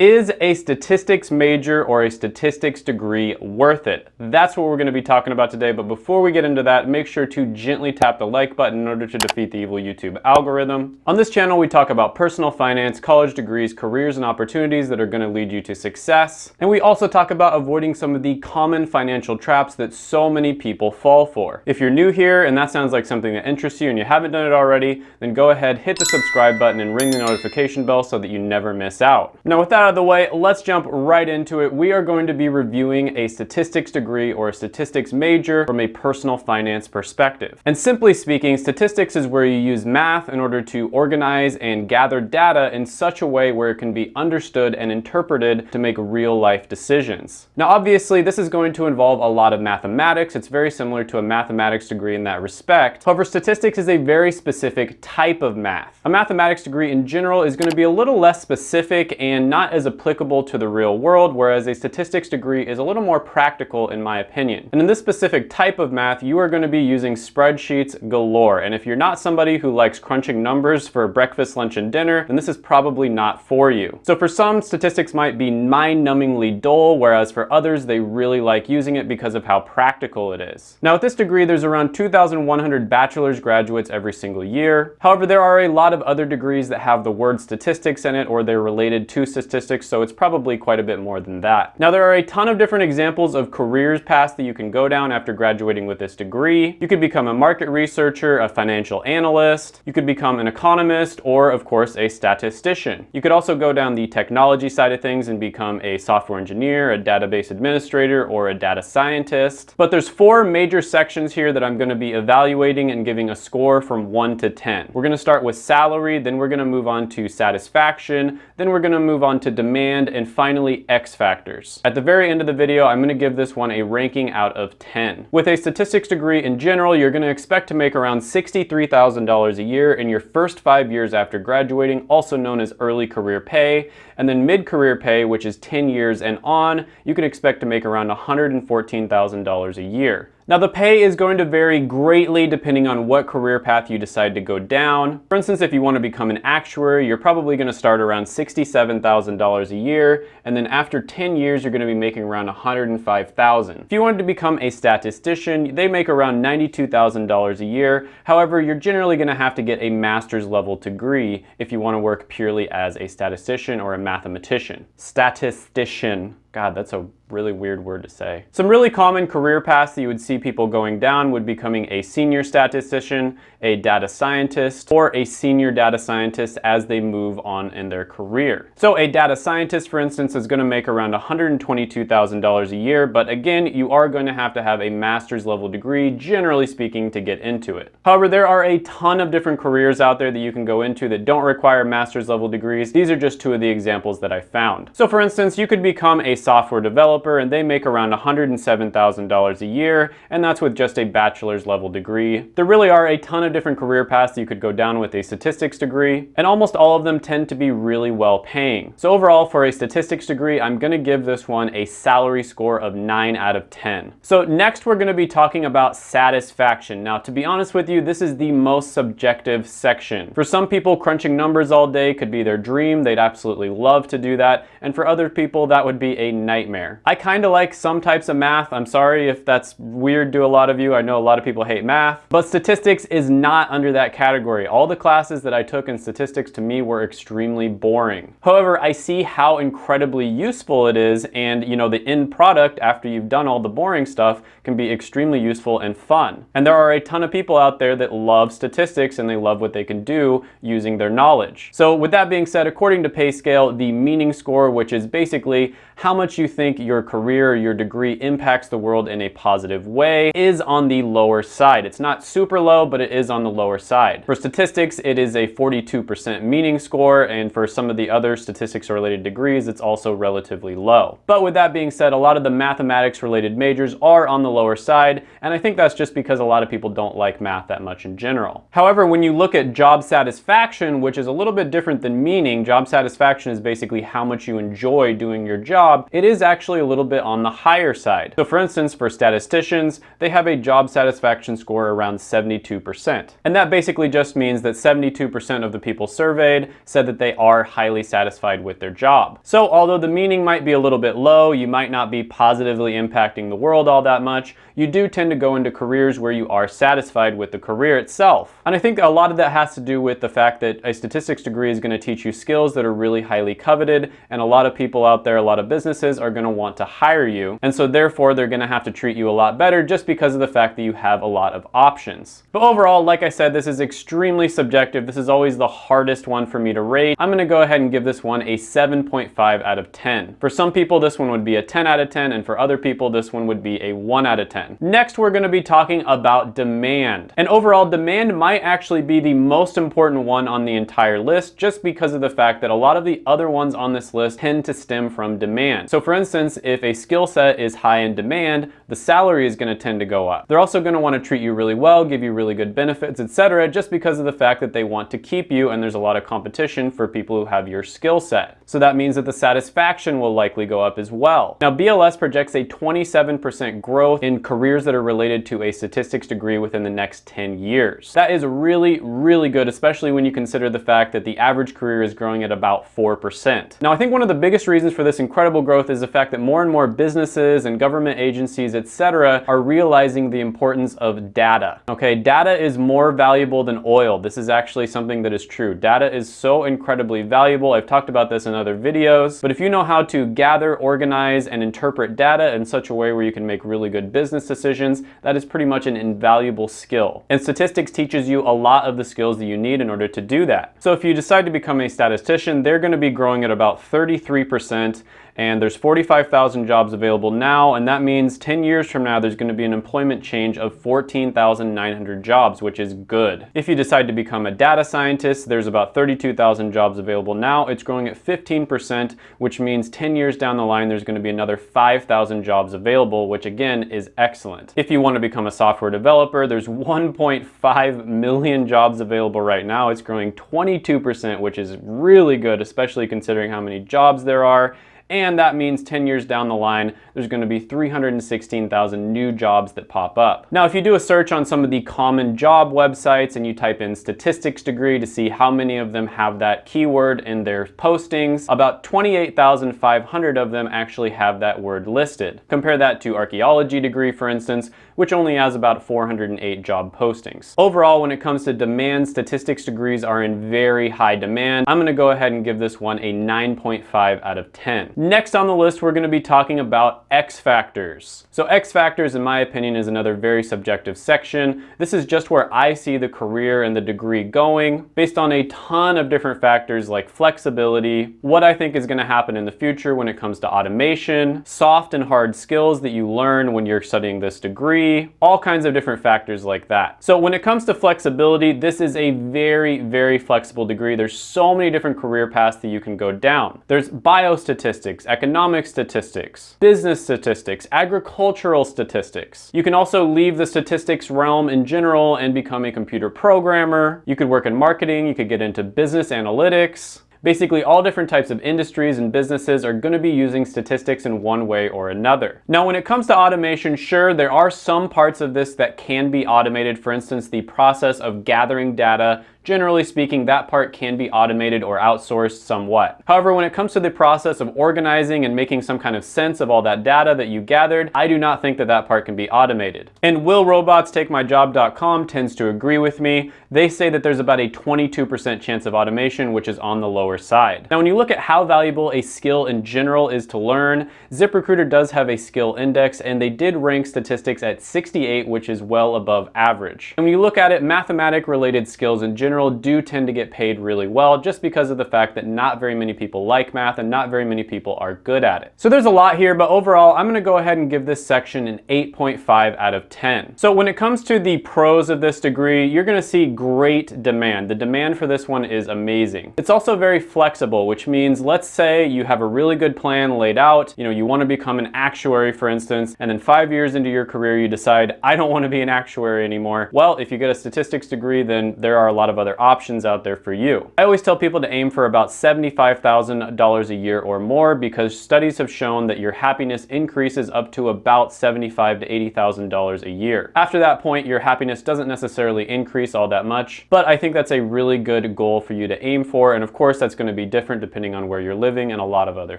Is a statistics major or a statistics degree worth it? That's what we're going to be talking about today, but before we get into that, make sure to gently tap the like button in order to defeat the evil YouTube algorithm. On this channel, we talk about personal finance, college degrees, careers, and opportunities that are going to lead you to success. And we also talk about avoiding some of the common financial traps that so many people fall for. If you're new here and that sounds like something that interests you and you haven't done it already, then go ahead, hit the subscribe button and ring the notification bell so that you never miss out. Now with that of the way, let's jump right into it. We are going to be reviewing a statistics degree or a statistics major from a personal finance perspective. And simply speaking, statistics is where you use math in order to organize and gather data in such a way where it can be understood and interpreted to make real life decisions. Now, obviously, this is going to involve a lot of mathematics. It's very similar to a mathematics degree in that respect. However, statistics is a very specific type of math. A mathematics degree in general is going to be a little less specific and not as as applicable to the real world, whereas a statistics degree is a little more practical in my opinion. And in this specific type of math, you are going to be using spreadsheets galore. And if you're not somebody who likes crunching numbers for breakfast, lunch, and dinner, then this is probably not for you. So for some, statistics might be mind-numbingly dull, whereas for others, they really like using it because of how practical it is. Now with this degree, there's around 2,100 bachelor's graduates every single year. However, there are a lot of other degrees that have the word statistics in it or they're related to statistics so it's probably quite a bit more than that. Now, there are a ton of different examples of careers paths that you can go down after graduating with this degree. You could become a market researcher, a financial analyst, you could become an economist, or of course, a statistician. You could also go down the technology side of things and become a software engineer, a database administrator, or a data scientist. But there's four major sections here that I'm gonna be evaluating and giving a score from one to 10. We're gonna start with salary, then we're gonna move on to satisfaction, then we're gonna move on to demand, and finally X factors. At the very end of the video, I'm gonna give this one a ranking out of 10. With a statistics degree in general, you're gonna expect to make around $63,000 a year in your first five years after graduating, also known as early career pay, and then mid-career pay, which is 10 years and on, you can expect to make around $114,000 a year. Now the pay is going to vary greatly depending on what career path you decide to go down. For instance, if you want to become an actuary, you're probably going to start around $67,000 a year, and then after 10 years, you're going to be making around 105,000. If you wanted to become a statistician, they make around $92,000 a year. However, you're generally going to have to get a master's level degree if you want to work purely as a statistician or a mathematician. Statistician. God, that's a really weird word to say. Some really common career paths that you would see people going down would becoming a senior statistician, a data scientist, or a senior data scientist as they move on in their career. So a data scientist, for instance, is gonna make around $122,000 a year, but again, you are going to have to have a master's level degree, generally speaking, to get into it. However, there are a ton of different careers out there that you can go into that don't require master's level degrees. These are just two of the examples that I found. So for instance, you could become a software developer and they make around $107,000 a year, and that's with just a bachelor's level degree. There really are a ton of different career paths you could go down with a statistics degree, and almost all of them tend to be really well paying. So overall, for a statistics degree, I'm gonna give this one a salary score of 9 out of 10. So next we're gonna be talking about satisfaction. Now, to be honest with you, this is the most subjective section. For some people, crunching numbers all day could be their dream. They'd absolutely love to do that. And for other people, that would be a nightmare. I kind of like some types of math. I'm sorry if that's weird to a lot of you. I know a lot of people hate math, but statistics is not under that category. All the classes that I took in statistics to me were extremely boring. However, I see how incredibly useful it is and you know the end product after you've done all the boring stuff can be extremely useful and fun. And there are a ton of people out there that love statistics and they love what they can do using their knowledge. So with that being said, according to PayScale, the meaning score, which is basically how much you think your career your degree impacts the world in a positive way is on the lower side. It's not super low, but it is on the lower side. For statistics, it is a 42% meaning score, and for some of the other statistics related degrees, it's also relatively low. But with that being said, a lot of the mathematics related majors are on the lower side, and I think that's just because a lot of people don't like math that much in general. However, when you look at job satisfaction, which is a little bit different than meaning, job satisfaction is basically how much you enjoy doing your job, job, it is actually a little bit on the higher side. So for instance, for statisticians, they have a job satisfaction score around 72%. And that basically just means that 72% of the people surveyed said that they are highly satisfied with their job. So although the meaning might be a little bit low, you might not be positively impacting the world all that much, you do tend to go into careers where you are satisfied with the career itself. And I think a lot of that has to do with the fact that a statistics degree is going to teach you skills that are really highly coveted and a lot of people out there, a lot of businesses are going to want to hire you. And so therefore they're going to have to treat you a lot better just because of the fact that you have a lot of options. But overall, like I said, this is extremely subjective. This is always the hardest one for me to rate. I'm going to go ahead and give this one a 7.5 out of 10. For some people, this one would be a 10 out of 10, and for other people, this one would be a 1 out of 10. Next, we're going to be talking about demand. And overall, demand might actually be the most important one on the entire list just because of the fact that a lot of the other ones on this list tend to stem from demand. So for instance, if a skill set is high in demand, the salary is going to tend to go up. They're also going to want to treat you really well, give you really good benefits, etc., just because of the fact that they want to keep you and there's a lot of competition for people who have your skill set. So that means that the satisfaction will likely go up as well. Now BLS projects a 27% growth in careers that are related to a statistics degree within the next 10 years. That is really, really good, especially when you consider the fact that the average career is growing at about 4%. Now I think one of the biggest reasons for this incredible growth is the fact that more and more businesses and government agencies, etc., are realizing the importance of data. Okay, data is more valuable than oil. This is actually something that is true. Data is so incredibly valuable. I've talked about this in other videos, but if you know how to gather, organize, and interpret data in such a way where you can make really good business decisions, that is pretty much an invaluable skill. And statistics teaches you a lot of the skills that you need in order to do that. So if you decide to become a statistician, they're gonna be growing at about 33% and there's 45,000 jobs available now and that means 10 years from now there's going to be an employment change of 14,900 jobs which is good. If you decide to become a data scientist there's about 32,000 jobs available now it's growing at 15% which means 10 years down the line there's going to be another 5,000 jobs available which again is excellent. If you want to become a software developer there's 1.5 million jobs available right now it's growing 22% which is really good especially considering how many jobs there are and that means 10 years down the line, there's gonna be 316,000 new jobs that pop up. Now, if you do a search on some of the common job websites and you type in statistics degree to see how many of them have that keyword in their postings, about 28,500 of them actually have that word listed. Compare that to archaeology degree, for instance, which only has about 408 job postings. Overall, when it comes to demand, statistics degrees are in very high demand. I'm gonna go ahead and give this one a 9.5 out of 10. Next on the list, we're gonna be talking about X factors. So X factors, in my opinion, is another very subjective section. This is just where I see the career and the degree going based on a ton of different factors like flexibility, what I think is gonna happen in the future when it comes to automation, soft and hard skills that you learn when you're studying this degree, all kinds of different factors like that. So when it comes to flexibility, this is a very, very flexible degree. There's so many different career paths that you can go down. There's biostatistics, statistics, economic statistics, business statistics, agricultural statistics. You can also leave the statistics realm in general and become a computer programmer. You could work in marketing, you could get into business analytics. Basically, all different types of industries and businesses are going to be using statistics in one way or another. Now, when it comes to automation, sure, there are some parts of this that can be automated. For instance, the process of gathering data Generally speaking, that part can be automated or outsourced somewhat. However, when it comes to the process of organizing and making some kind of sense of all that data that you gathered, I do not think that that part can be automated. And will robots take my job.com tends to agree with me. They say that there's about a 22% chance of automation, which is on the lower side. Now, when you look at how valuable a skill in general is to learn, ZipRecruiter does have a skill index and they did rank statistics at 68, which is well above average. And when you look at it, mathematic related skills in general general do tend to get paid really well just because of the fact that not very many people like math and not very many people are good at it. So there's a lot here, but overall, I'm gonna go ahead and give this section an 8.5 out of 10. So when it comes to the pros of this degree, you're gonna see great demand. The demand for this one is amazing. It's also very flexible, which means let's say you have a really good plan laid out, you know, you wanna become an actuary, for instance, and then five years into your career, you decide, I don't wanna be an actuary anymore. Well, if you get a statistics degree, then there are a lot of other options out there for you. I always tell people to aim for about $75,000 a year or more because studies have shown that your happiness increases up to about $75,000 to $80,000 a year. After that point, your happiness doesn't necessarily increase all that much, but I think that's a really good goal for you to aim for. And of course, that's gonna be different depending on where you're living and a lot of other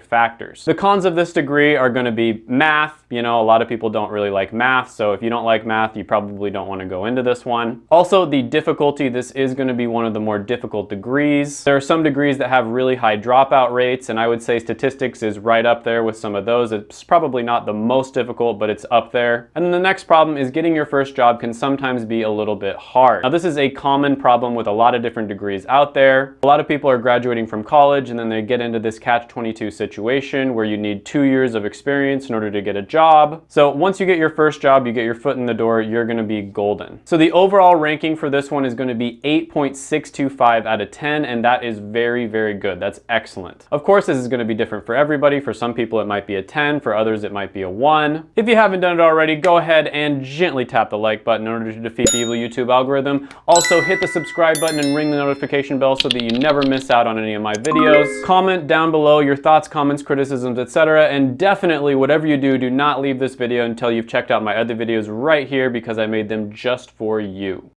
factors. The cons of this degree are gonna be math. You know, a lot of people don't really like math. So if you don't like math, you probably don't wanna go into this one. Also, the difficulty, this is gonna be one of the more difficult degrees. There are some degrees that have really high dropout rates, and I would say statistics is right up there with some of those. It's probably not the most difficult, but it's up there. And then the next problem is getting your first job can sometimes be a little bit hard. Now, this is a common problem with a lot of different degrees out there. A lot of people are graduating from college and then they get into this catch-22 situation where you need two years of experience in order to get a job. So once you get your first job, you get your foot in the door, you're gonna be golden. So the overall ranking for this one is gonna be 8.625 out of 10, and that is very, very good. That's excellent. Of course, this is gonna be different for everybody. For some people, it might be a 10. For others, it might be a one. If you haven't done it already, go ahead and gently tap the like button in order to defeat the evil YouTube algorithm. Also, hit the subscribe button and ring the notification bell so that you never miss out on any of my videos. Comment down below your thoughts, comments, criticisms, etc. And definitely, whatever you do, do not leave this video until you've checked out my other videos right here because I made them just for you.